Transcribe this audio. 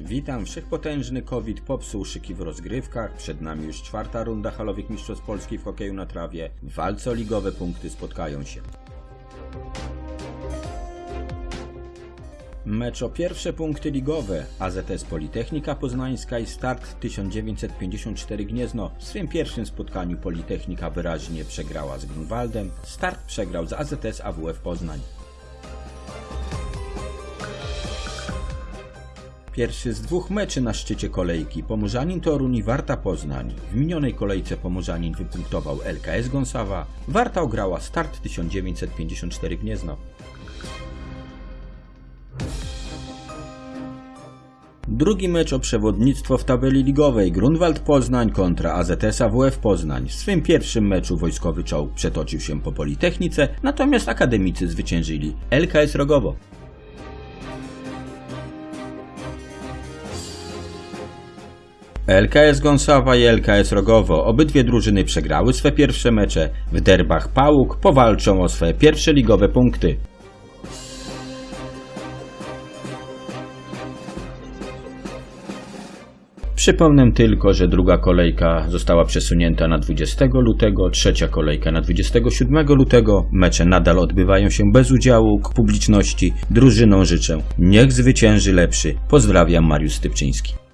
Witam, wszechpotężny COVID popsuł szyki w rozgrywkach, przed nami już czwarta runda halowych mistrzostw Polski w hokeju na trawie. W walce o ligowe punkty spotkają się. Mecz o pierwsze punkty ligowe AZS Politechnika Poznańska i Start 1954 Gniezno. W swym pierwszym spotkaniu Politechnika wyraźnie przegrała z Grunwaldem, Start przegrał z AZS AWF Poznań. Pierwszy z dwóch meczy na szczycie kolejki Pomorzanin Toruń i Warta Poznań. W minionej kolejce Pomorzanin wypunktował LKS Gąsawa, Warta ograła Start 1954 Gniezno. Drugi mecz o przewodnictwo w tabeli ligowej Grunwald Poznań kontra AZS AWF Poznań. W swym pierwszym meczu wojskowy czołg przetoczył się po Politechnice, natomiast akademicy zwyciężyli LKS Rogowo. LKS Gąsawa i LKS Rogowo. Obydwie drużyny przegrały swe pierwsze mecze. W derbach Pałuk powalczą o swe pierwsze ligowe punkty. Przypomnę tylko, że druga kolejka została przesunięta na 20 lutego, trzecia kolejka na 27 lutego. Mecze nadal odbywają się bez udziału publiczności. Drużynom życzę, niech zwycięży lepszy. Pozdrawiam, Mariusz Stypczyński.